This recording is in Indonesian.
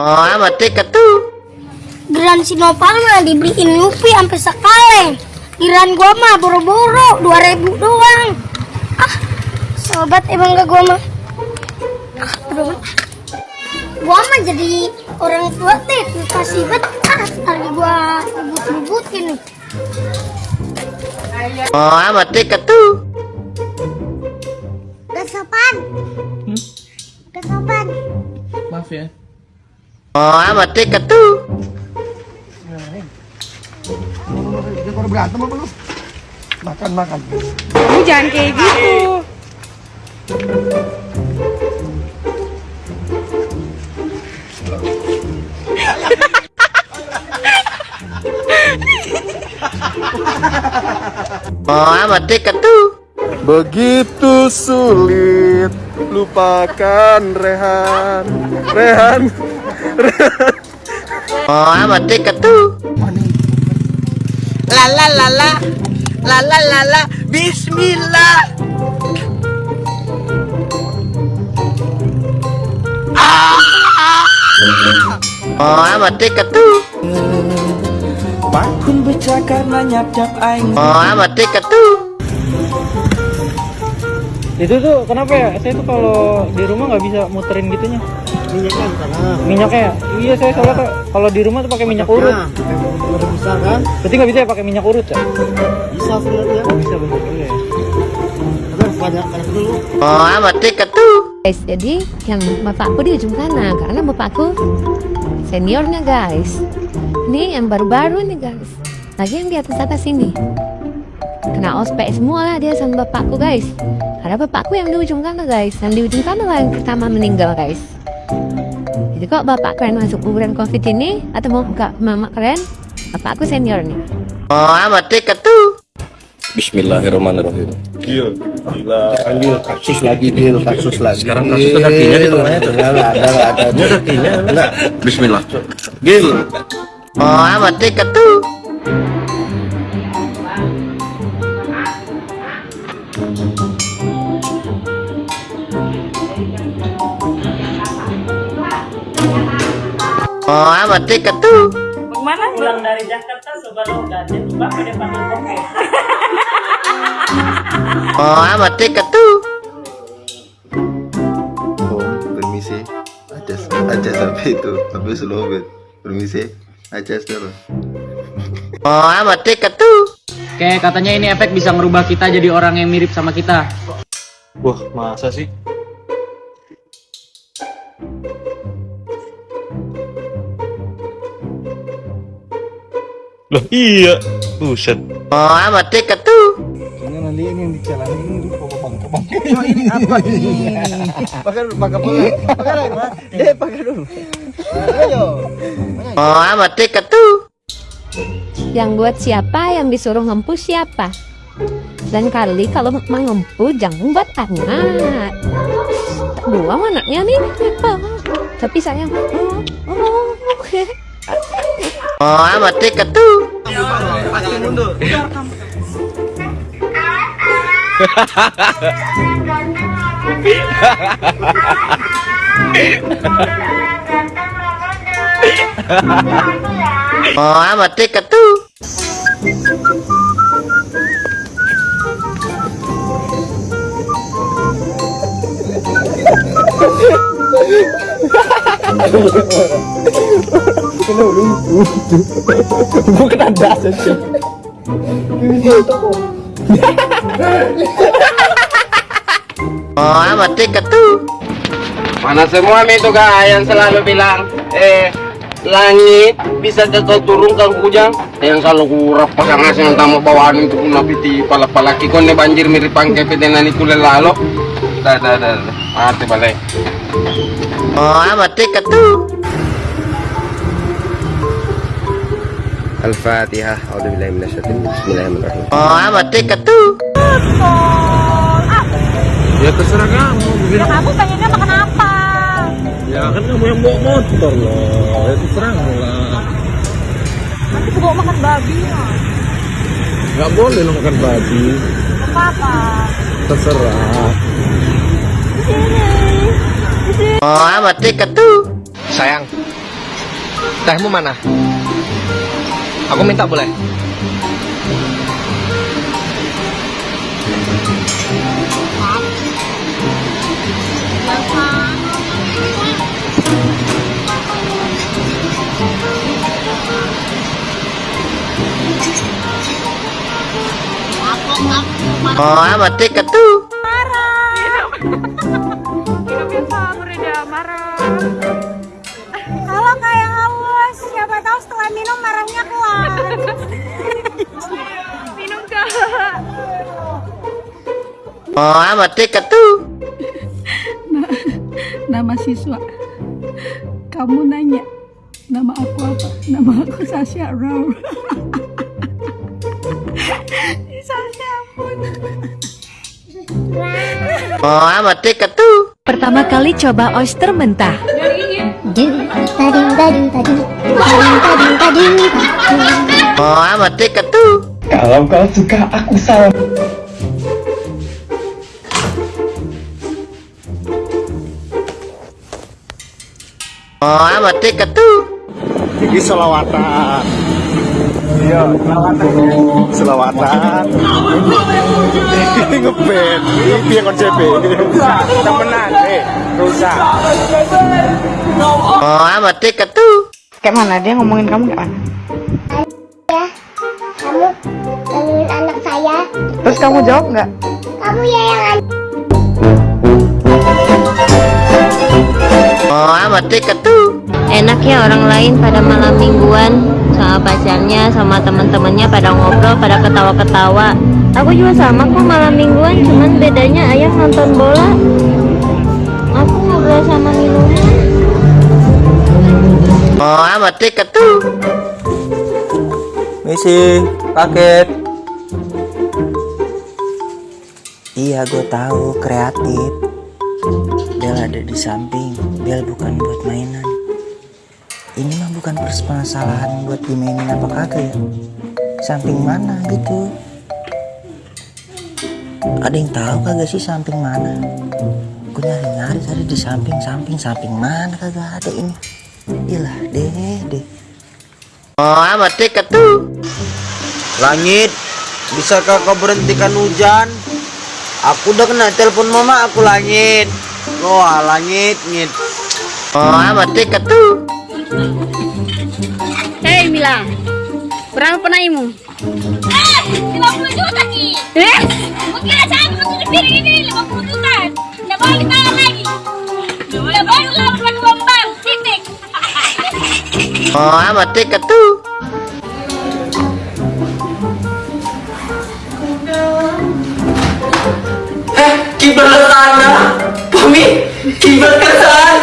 Oh, amat tiket tuh. Geran si Nopal mah dibeliin Yupi sampai sekaleng. Giran gua mah boro-boro 2000 doang. Ah, sobat emang gak gua mah. Ah, aduh. Gua mah jadi orang tua teh kasih bet ah, tadi gua ribut-ributin nih. Oh, amat tiket tuh. Gak sopan. Gak sopan. Maaf ya. Oh, amat tiket tuh. Berantem apa lu? Makan makan. Kamu jangan kayak gitu. Oh, amat tiket tuh. Begitu sulit lupakan Rehan. Rehan. Oh, amat tiket tuh. La la la la. La la la la. Bismillah. Oh, amat tiket tuh. Pakun becak karena nyap-nyap aing. Oh, amat tiket tuh. itu tuh kenapa ya? Saya tuh kalau di rumah nggak bisa muterin gitunya minyaknya minyaknya ya? iya saya soalnya Kak, kalau di rumah tuh pakai minyak urut udah bisa kan berarti nggak bisa ya pakai minyak urut ya bisa sebenarnya oh bisa bener juga ya banyak dulu Oh, amat tiket tuh. Guys, jadi yang bapakku di ujung sana karena bapakku seniornya guys. Ini yang baru-baru nih guys. Lagi yang di atas atas sini. Kena ospek semua lah dia sama bapakku guys. Karena bapakku yang di ujung sana guys. Yang di ujung sana lah yang pertama meninggal guys. Jadi kok bapak keren masuk kuburan covid ini atau mau buka mama keren? Bapakku seniornya. Oh, amat tiket tuh. Bismillahirrahmanirrahim. Gil, gila. Panggil kasus lagi Gil, kasus lagi. Sekarang kasus itu kakinya di tengahnya tuh. Enggak ada, enggak ada. Ini kakinya. Enggak. Bismillah. Gil. Oh, amat tiket Oh, amat tiket tuh. pulang dari Jakarta Subaloga jadi bapak dia panggil koke Oh, amat tiket tuh. Oh, permisi. Aja aja sampai itu, sampai Sulawesi. Permisi. Aja terus. Oh, amat tiket tuh. Oke katanya ini efek bisa merubah kita jadi orang yang mirip sama kita Wah, masa sih? Loh, iya. Buset. Oh, amat tiket tuh. Ini nanti ini yang dicalani ini apa ini? Pakai pakai pakai pakai lagi, Mas. Eh, pakai dulu. Ayo. Oh, amat tuh. Yang buat siapa, yang disuruh ngempu siapa. Dan kali kalau mau ngempu jangan buat anak. Buang anaknya nih. Tapi sayang. Oh, oh, oke. Oh, amat tiket tuh. Pasti mundur Oh, amat tiket tuh. Gua kena das aja. Oh, amat tiket tuh. Mana semua itu kak yang selalu bilang Eh langit bisa kau turunkan hujan yang selalu kurap pasangan yang tamu bawaan untuk menapiti pala pala kikon ne banjir mirip pangke petenani kule lalo dah dah dah dah. mati balik Oh, amat tiket tuh. Al-Fatihah. Rajim. Bismillahirrahmanirrahim. Oh, amat tiket tuh. Ya terserah kamu. Ya kamu pengennya makan apa? Ya kan kamu yang bawa motor loh. Ya terserah kamu lah. Nanti aku bawa makan babi ya. Gak boleh lo makan babi. Apa-apa. Terserah. Di sini. Oh, amat tiket tuh. sayang Tehmu mana? Aku minta boleh? Oh, amat tiket tuh. Kalau kayak haus, siapa tahu setelah minum marahnya keluar. minum kak. Oh, amat tiket tuh. nama siswa kamu nanya nama aku apa nama aku Sasha Rao Sasha pun Oh, amat tiket tuh. Pertama kali coba oyster mentah. Ding tading Oh, tiket tuh. Kalau kau suka, aku. Oh, amat tiket tuh. Ini selawatan. Iya, selawatan. Ini ngeband. Ini piye konsepnya? Temenan, eh. Rusak. Oh, amat tiket tuh. kayak mana dia ngomongin kamu kayak mana Ya, kamu gangguin anak saya. terus kamu jawab nggak Kamu ya yang Oh, amat tiket tuh. Enak ya orang lain pada malam mingguan sama pacarnya, sama teman-temannya pada ngobrol, pada ketawa-ketawa. Aku juga sama kok malam mingguan, cuman bedanya ayah nonton bola. Aku ngobrol sama minuman. Oh, amat tiket tuh. Misi, paket. Iya, gue tahu kreatif. Bel ada di samping. Bel bukan buat mainan. Ini mah bukan permasalahan buat dimainin apa kagak ya. Samping mana gitu. Ada yang tahu kagak sih samping mana? Gue nyari-nyari tadi di samping, samping, samping mana kagak ada ini. Iyalah deh, deh. Oh, amat tiket tuh. Langit, bisakah kau berhentikan hujan? Aku udah kena telepon mama aku langit. Wah langit, ngit. Oh, amat tiket tuh. Hei Mila, berapa naimu? Eh, 50 juta Ki. Eh, mungkin saya masuk piring ini 50 juta. Tidak boleh lagi. Tidak boleh lawan uang bank. Titik. Oh, amat tiket tuh. Kiblat ke sana. Mami, kiblat ke sana.